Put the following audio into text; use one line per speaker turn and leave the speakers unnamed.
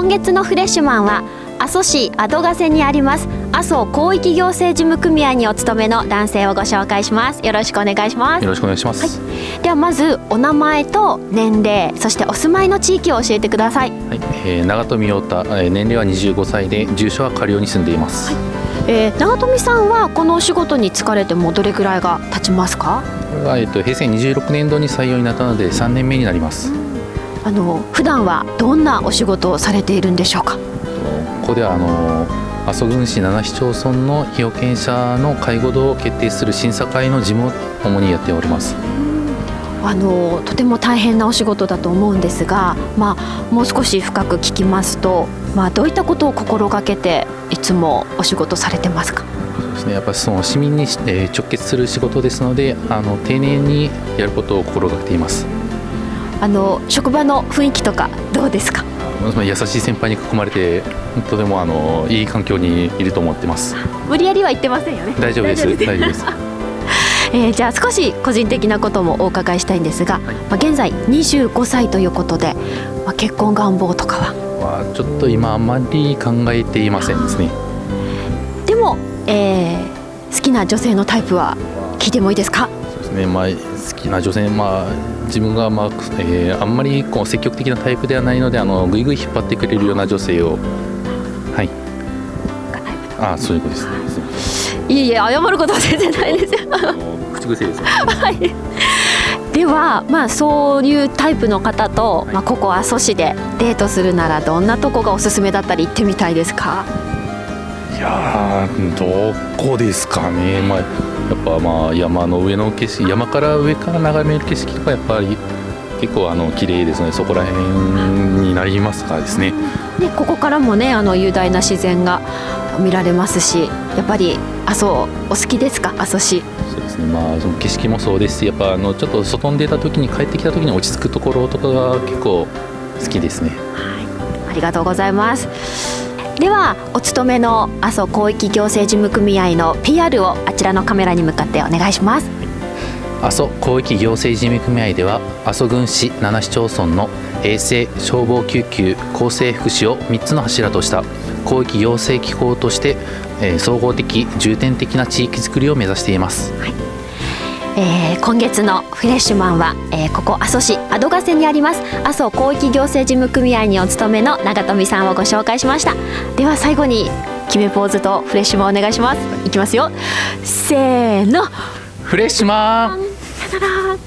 今月のフレッシュマンは阿蘇市アド瀬にあります阿蘇広域行政事務組合にお勤めの男性をご紹介します。よろしくお願いします。
よろしくお願いします、
はい、ではまずお名前と年齢そしてお住まいの地域を教えてください。
はい、えー、長富陽太、えー、年齢は25歳で住所は下流に住んでいます、はい。
えー、長富さんはこのお仕事に疲れてもどれくらいが経ちますか？
これは、えーと、平成26年度に採用になったので3年目になります、
あの普段はどんなお仕事をされているんでしょうか？
ここではあの阿蘇郡市7市町村の被保険者の介護度を決定する審査会の事務を主にやっております。
あのとても大変なお仕事だと思うんですが、まあ、もう少し深く聞きますと、まあ、どういったことを心がけていつもお仕事されてますか？
そうですね。やっぱりその市民に、え直結する仕事ですのであの丁寧にやることを心がけています
あの職場の雰囲気とかどうですか？
優しい先輩に囲まれてとてもあのいい環境にいると思ってます。
無理やりは言ってませんよね。
大丈夫です。大丈夫です。
えー、じゃあ少し個人的なこともお伺いしたいんですが、はい、まあ、現在25歳ということで、まあ、結婚願望とかは？
はちょっと今あまり考えていませんですね。
でも、えー、好きな女性のタイプは聞いてもいいですか？
ですね、まあ、好きな女性、まあ、自分が、まあえー、あんまりこう積極的なタイプではないのであのぐいぐい引っ張ってくれるような女性をはい。あそういうことです。ね
いえいえ謝ることは全然ないですよ。
口癖です、ね、はい。
ではまあそういうタイプの方と、まあ、ここ阿蘇市でデートするならどんなとこがおすすめだったり行ってみたいですか？
いやどこですかね、まあ、やっぱまあ山の上の景色山から上から眺める景色とかやっぱり結構あの綺麗ですねそこら辺になりますかですね。
ねここからもねあの雄大な自然が見られますしやっぱり阿蘇お好きですか？阿蘇市。
そうですねまあその景色もそうですしやっぱあのちょっと外に出た時に帰ってきた時に落ち着くところとかが結構好きですね。
はい、ありがとうございます。ではお勤めの阿蘇広域行政事務組合の PR をあちらのカメラに向かってお願いします。
阿蘇広域行政事務組合では阿蘇郡市7市町村の衛生消防救急厚生福祉を3つの柱とした広域行政機構として、えー、総合的重点的な地域づくりを目指しています、はい
えー、今月のフレッシュマンは、えー、ここ阿蘇市アドガセにあります阿蘇広域行政事務組合にお勤めの長富さんをご紹介しました。では最後に決めポーズとフレッシュマンお願いします。いきますよ。せーの。
フレッシュマン。
さよなら